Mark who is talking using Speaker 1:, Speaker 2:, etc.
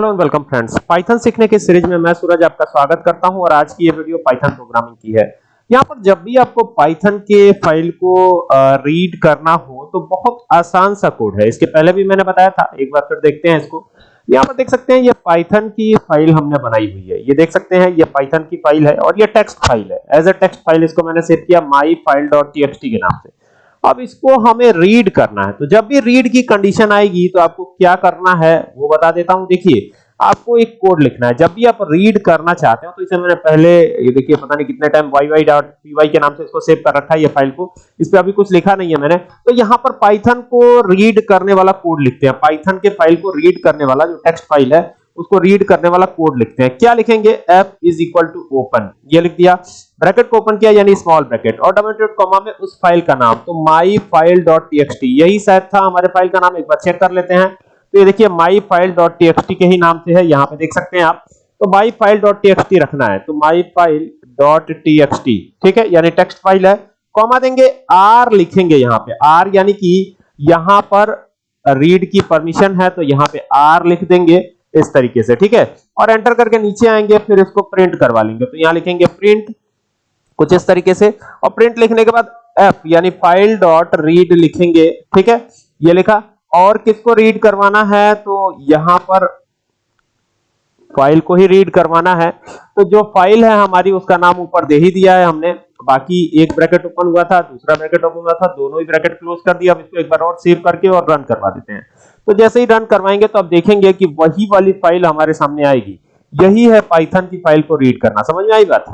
Speaker 1: Hello and welcome friends. Python सीखने के series में मैं सूरज आपका स्वागत करता हूँ और आज की ये वीडियो पाइथन प्रोग्रामिंग की है। यहाँ पर जब भी आपको पाइथन के फ़ाइल को रीड करना हो तो बहुत आसान सा कोड है। इसके पहले भी मैंने बताया था, एक बार फिर देखते हैं इसको। यहाँ पर देख सकते हैं, ये पाइथन की फ़ाइल हमने बनाई हुई है। ये देख सकते हैं, ये पाइथन की फ़ाइल है और ये टेक्स्ट फ़ाइल है। एज अ टेक्स्ट फ़ाइल इसको मैंने सेव किया myfile.txt के नाम से। अब इसको हमें रीड करना है। तो जब भी रीड की कंडीशन आएगी तो आपको क्या करना है, वो बता देता हूँ। देखिए, आपको एक कोड लिखना है। जब भी आप रीड करना चाहते हो तो इसे मैंने पहले, ये देखिए, पता नहीं कितने टाइम yy.py के नाम से इसको सेव कर रखा है, ये फ़ाइल को। इस पे अभी कुछ लिखा नहीं है मैंने। तो यहाँ पर पाइथन को रीड करने वाला कोड लिखते हैं। पाइथन के फ़ाइल को रीड करने वाला जो टेक्स्ट फ़ाइल है उसको रीड करने वाला कोड लिखते हैं। क्या लिखेंगे? f is equal to open ये लिख दिया। ब्रैकेट को ओपन किया, यानी स्मॉल ब्रैकेट और डबल डॉट कॉमा में उस फ़ाइल का नाम। तो myfile.txt यही शायद था हमारे फ़ाइल का नाम। एक बार चेक कर लेते हैं। तो ये देखिए, myfile.txt के ही नाम से है। यहाँ पे देख सकते हैं आप। तो myfile.txt रखना है। तो myfile.txt ठीक है? यानी टेक्स्ट फ़ाइल है। कॉमा देंगे, r लिखेंगे यहाँ पे। आर यानी कि यहाँ पर रीड की परमिशन है। तो यहाँ पे आर लिख देंगे। इस तरीके से, ठीक है? और एंटर करके नीचे आएँगे, फिर इसको प्रिंट करवा लेंगे। तो यहाँ लिखेंगे प्रिंट कुछ इस तरीके से। और प्रिंट लिखने के बाद एफ़ यानी फ़ाइल डॉट रीड लिखेंगे, ठीक है? ये लिखा, और किसको रीड करवाना है? तो यहाँ पर फ़ाइल को ही रीड करवाना है। तो जो फ़ाइल है हमारी, उसका नाम ऊपर दे ही दिया है हमने। बाकी एक ब्रैकेट ओपन हुआ था, दूसरा ब्रैकेट ओपन हुआ था, दोनों ही ब्रैकेट क्लोज कर दिया। अब इसको एक बार और सेव करके और रन करवा देते हैं। तो जैसे ही रन करवाएँगे तो आप देखेंगे कि वही वाली फ़ाइल हमारे सामने आएगी। यही है पाइथन की फ़ाइल को रीड करना। समझ में आई बात?